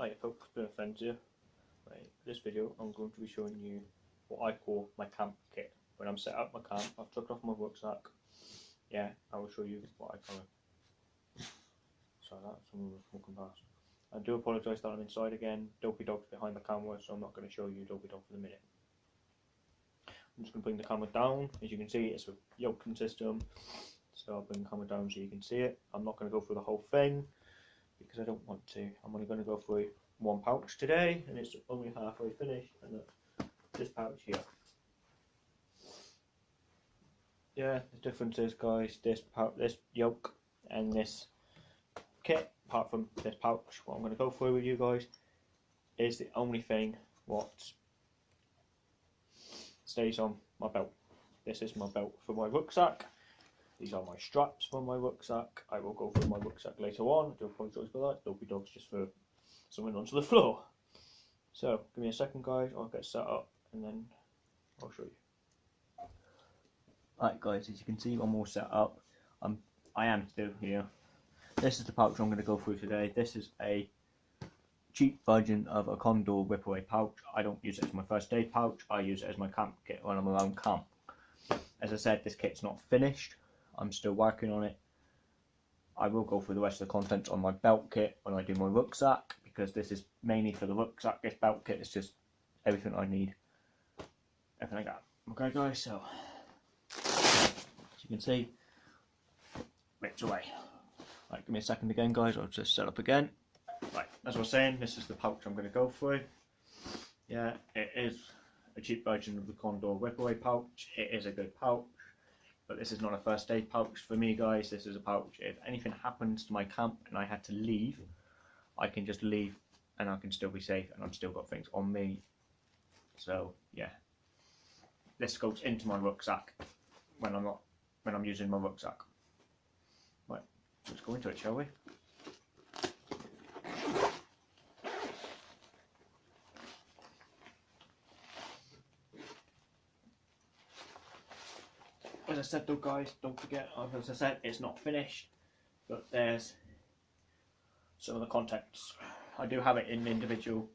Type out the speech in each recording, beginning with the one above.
Hi folks, been a friend here. Right, this video I'm going to be showing you what I call my camp kit. When I'm set up my camp, I've took off my rucksack. Yeah, I will show you what I call it. Sorry that, someone was walking past. I do apologise that I'm inside again. Dopey Dog's behind the camera, so I'm not going to show you Dopey Dog for the minute. I'm just going to bring the camera down. As you can see, it's a yoking system. So I'll bring the camera down so you can see it. I'm not going to go through the whole thing because I don't want to. I'm only going to go through one pouch today and it's only halfway finished and that's this pouch here. Yeah, the difference is guys, this pouch, this yoke and this kit, apart from this pouch, what I'm going to go through with you guys is the only thing what stays on my belt. This is my belt for my rucksack. These are my straps for my rucksack. I will go through my rucksack later on. I do apologise for that. Dopey Dog's just for something onto the floor. So, give me a second guys, I'll get set up and then I'll show you. Right guys, as you can see I'm all set up. I'm, I am still here. This is the pouch I'm going to go through today. This is a cheap version of a Condor Ripaway pouch. I don't use it as my first aid pouch, I use it as my camp kit when I'm around camp. As I said, this kit's not finished. I'm still working on it. I will go through the rest of the contents on my belt kit when I do my rucksack because this is mainly for the rucksack. This belt kit is just everything I need. Everything I got. Okay guys, so as you can see, ripped away. Right, give me a second again guys, I'll just set up again. Right, as I was saying, this is the pouch I'm going to go through. Yeah, it is a cheap version of the Condor Ripaway pouch. It is a good pouch but this is not a first aid pouch for me guys. This is a pouch. If anything happens to my camp and I had to leave I can just leave and I can still be safe and I've still got things on me. So yeah. This goes into my rucksack when I'm not when I'm using my rucksack. Right let's go into it shall we as I said though guys, don't forget, as I said, it's not finished, but there's some of the contents. I do have it in individual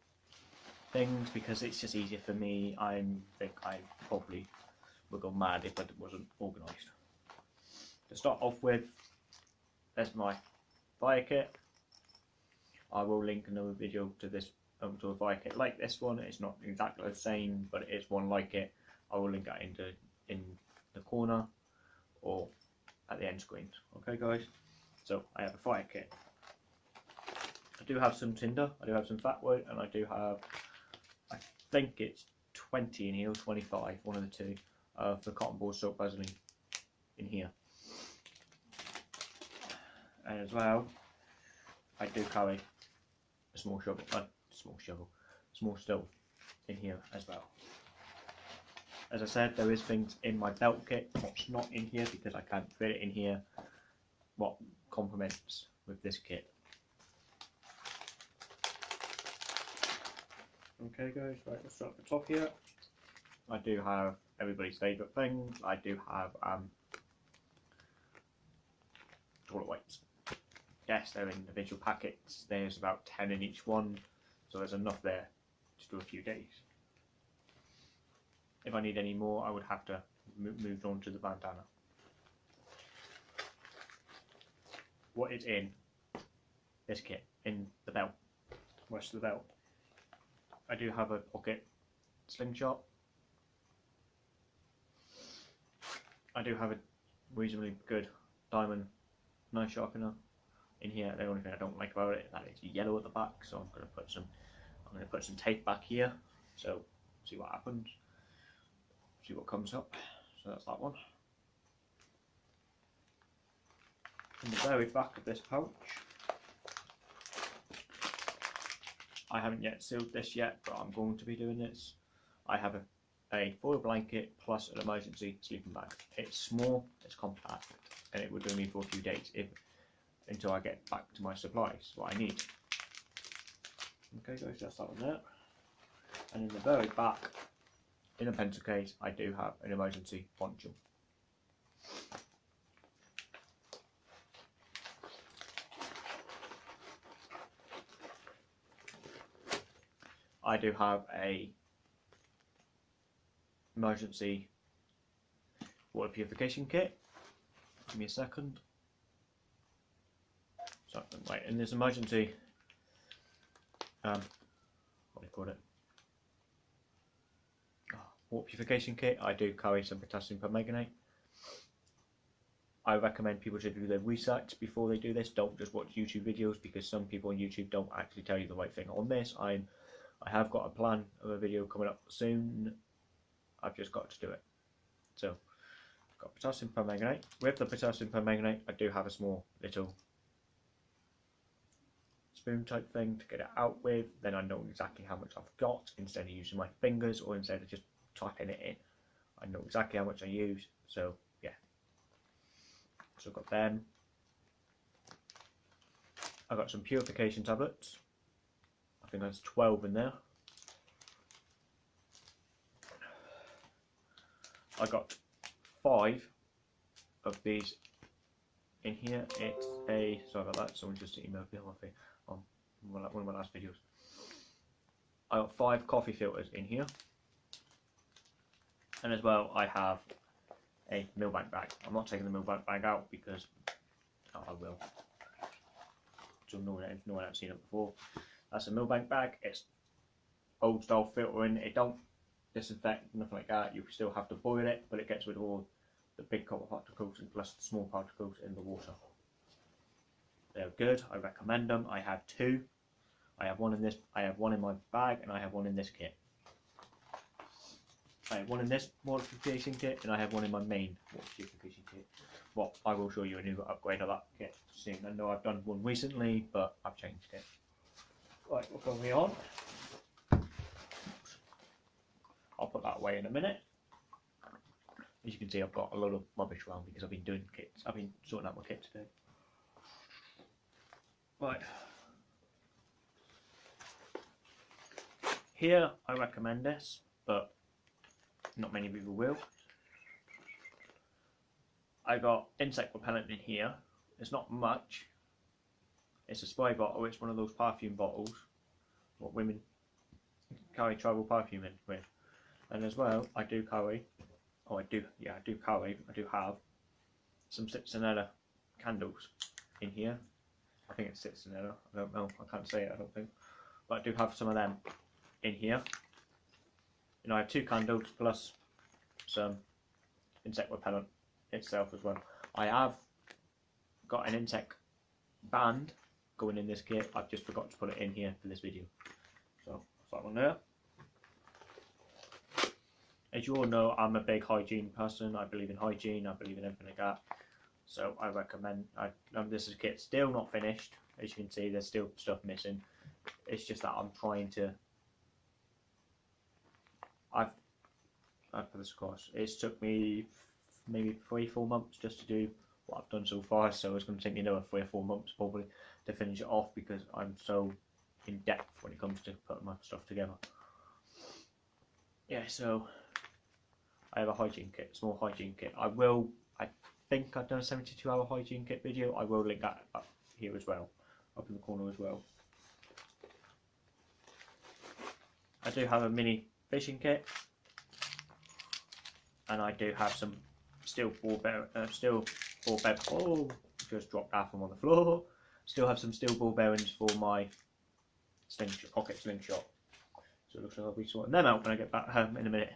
things because it's just easier for me. I think I probably would go mad if it wasn't organised. To start off with, there's my fire kit. I will link another video to this um, to a fire kit like this one. It's not exactly the same, but it is one like it. I will link that into in the corner or at the end screen. Okay guys, so I have a fire kit. I do have some tinder, I do have some fat wood, and I do have, I think it's 20 in here, or 25, one of the two, of the cotton ball soap Vaseline in here. And as well, I do carry a small shovel, a small shovel, small stove in here as well as I said, there is things in my belt kit what's not in here because I can't fit it in here. What complements with this kit. Okay guys, right, let's start at the top here. I do have everybody's favourite things. I do have um, toilet wipes. Yes, they're in individual packets. There's about 10 in each one, so there's enough there to do a few days if I need any more I would have to move on to the bandana. What is in this kit, in the belt, rest of the belt. I do have a pocket slingshot. I do have a reasonably good diamond knife sharpener in here. The only thing I don't like about it that it's yellow at the back, so I'm to put some I'm going to put some tape back here. So see what happens see what comes up. So that's that one. In the very back of this pouch, I haven't yet sealed this yet, but I'm going to be doing this. I have a, a foil blanket plus an emergency sleeping bag. It's small, it's compact, and it would do me for a few days if until I get back to my supplies, what I need. Okay guys, that's that one there. And in the very back, in a pencil case, I do have an emergency poncho. I do have a emergency water purification kit. Give me a second. So, right, in this emergency, um, what do you call it? Water purification kit. I do carry some potassium permanganate. I recommend people to do their research before they do this. Don't just watch YouTube videos because some people on YouTube don't actually tell you the right thing. On this, I'm I have got a plan of a video coming up soon. I've just got to do it. So, got potassium permanganate. With the potassium permanganate, I do have a small little spoon type thing to get it out with. Then I know exactly how much I've got instead of using my fingers or instead of just typing it in. I know exactly how much I use. So, yeah. So I've got them. I've got some purification tablets. I think there's 12 in there. I got five of these in here. It's a sorry about that. Someone just emailed me on on um, one of my last videos. I got five coffee filters in here, and as well I have a Millbank bag. I'm not taking the Millbank bag out because oh, I will. So no one, no one has seen it before. That's a Millbank bag. It's old style filtering. It don't disinfect, nothing like that. You still have to boil it, but it gets rid of all the big copper particles and plus the small particles in the water. They're good. I recommend them. I have two. I have one in this. I have one in my bag, and I have one in this kit. I have one in this modification kit, and I have one in my main modification kit. Well, I will show you a new upgrade of that kit soon. I know I've done one recently, but I've changed it. Right, we're going on. I'll put that away in a minute. As you can see, I've got a lot of rubbish around because I've been doing kits. I've been sorting out my kit today. Right. Here, I recommend this, but not many people will. I got insect repellent in here. It's not much. It's a spray bottle. It's one of those perfume bottles. What women carry travel perfume in with. And as well, I do carry, oh I do, yeah I do carry, I do have some citronella candles in here. I think it's citronella, I don't know, I can't say it I don't think. But I do have some of them in here. And I have two candles plus some insect repellent itself as well. I have got an insect band going in this kit. I've just forgot to put it in here for this video. So that one there. As you all know, I'm a big hygiene person. I believe in hygiene. I believe in everything like that. So I recommend. I, um, this is a kit still not finished. As you can see, there's still stuff missing. It's just that I'm trying to. I've I've put this course. It's took me maybe three, four months just to do what I've done so far. So it's going to take me another three or four months probably to finish it off because I'm so in depth when it comes to putting my stuff together. Yeah, so I have a hygiene kit, small hygiene kit. I will, I think I've done a 72 hour hygiene kit video. I will link that up here as well, up in the corner as well. I do have a mini fishing kit, and I do have some steel ball bear, uh, steel ball bear. Oh, just dropped half them on the floor. Still have some steel ball bearings for my slingshot, pocket slingshot. So it looks like I'll be sorting them out when I get back home in a minute.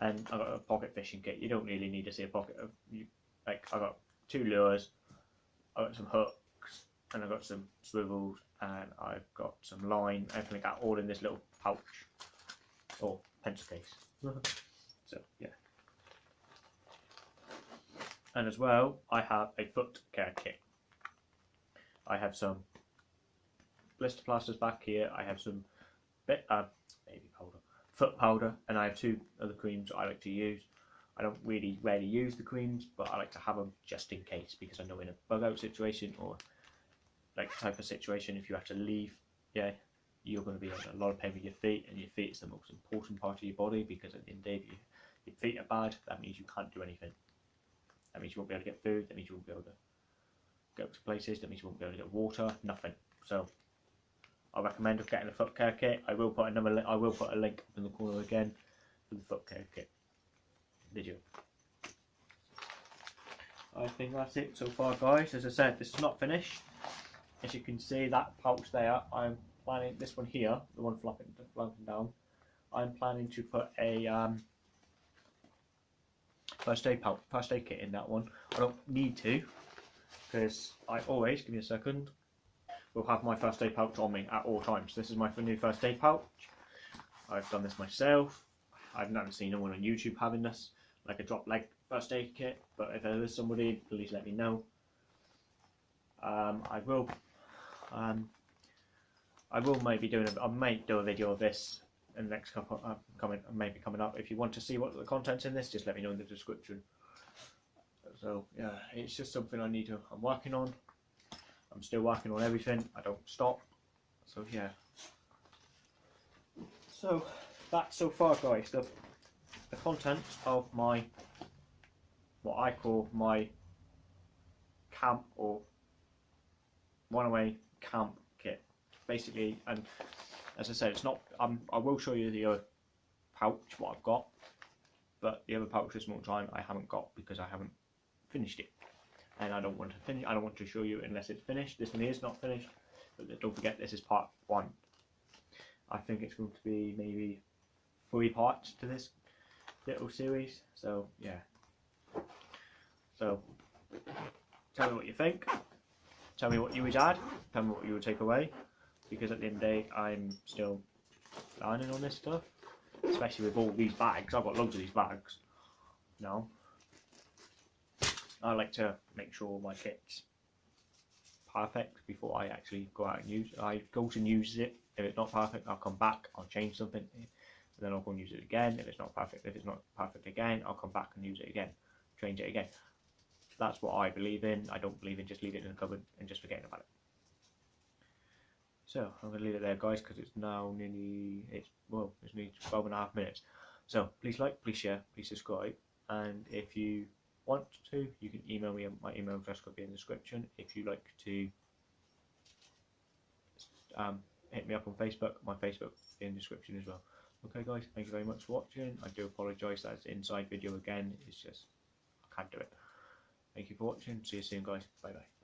And I've got a pocket fishing kit. You don't really need to see a pocket of you. Like I've got two lures, I've got some hooks, and I've got some swivels, and I've got some line, everything that, all in this little pouch or pencil case. so yeah. And as well, I have a foot care kit. I have some blister plasters back here. I have some bit, uh, baby powder, foot powder, and I have two other creams I like to use. I don't really rarely use the creams, but I like to have them just in case because I know in a bug out situation or like type of situation, if you have to leave, yeah, you're going to be in a lot of pain with your feet, and your feet is the most important part of your body because at the end of the day, if you, your feet are bad, that means you can't do anything. That means you won't be able to get food. That means you won't be able to go to places. That means you won't be able to get water. Nothing. So I recommend of getting a foot care kit. I will put another li- I will put a link up in the corner again for the foot care kit video. I think that's it so far, guys. As I said, this is not finished. As you can see, that pouch there, I'm planning this one here, the one flopping, flapping down. I'm planning to put a um, first aid pouch, first aid kit in that one. I don't need to, because I always give me a second. Will have my first aid pouch on me at all times. This is my new first aid pouch. I've done this myself. I've never seen anyone on YouTube having this, like a drop leg first aid kit. But if there is somebody, please let me know. Um, I will. Um, I will maybe doing. A, I might do a video of this in the next couple uh, coming maybe coming up. If you want to see what the contents in this, just let me know in the description. So yeah, it's just something I need to. I'm working on. I'm still working on everything. I don't stop. So yeah. So that's so far, guys. The the contents of my what I call my camp or runaway camp. Basically, and as I said, it's not. Um, I will show you the other pouch what I've got, but the other pouch this more time I haven't got because I haven't finished it, and I don't want to finish. I don't want to show you unless it's finished. This one is not finished, but don't forget this is part one. I think it's going to be maybe three parts to this little series. So yeah. So tell me what you think. Tell me what you would add. Tell me what you would take away. Because at the end of the day, I'm still learning on this stuff. Especially with all these bags. I've got loads of these bags. No. I like to make sure my kit's perfect before I actually go out and use it. I go to use it. If it's not perfect, I'll come back. I'll change something. And then I'll go and use it again. If it's not perfect, if it's not perfect again, I'll come back and use it again. Change it again. That's what I believe in. I don't believe in just leaving it in the cupboard and just forgetting about it. So I'm going to leave it there, guys, because it's now nearly it's well, it's nearly 12 and a half minutes. So please like, please share, please subscribe, and if you want to, you can email me. At my email address could be in the description. If you like to um, hit me up on Facebook, my Facebook in the description as well. Okay, guys, thank you very much for watching. I do apologise that it's inside video again. It's just I can't do it. Thank you for watching. See you soon, guys. Bye bye.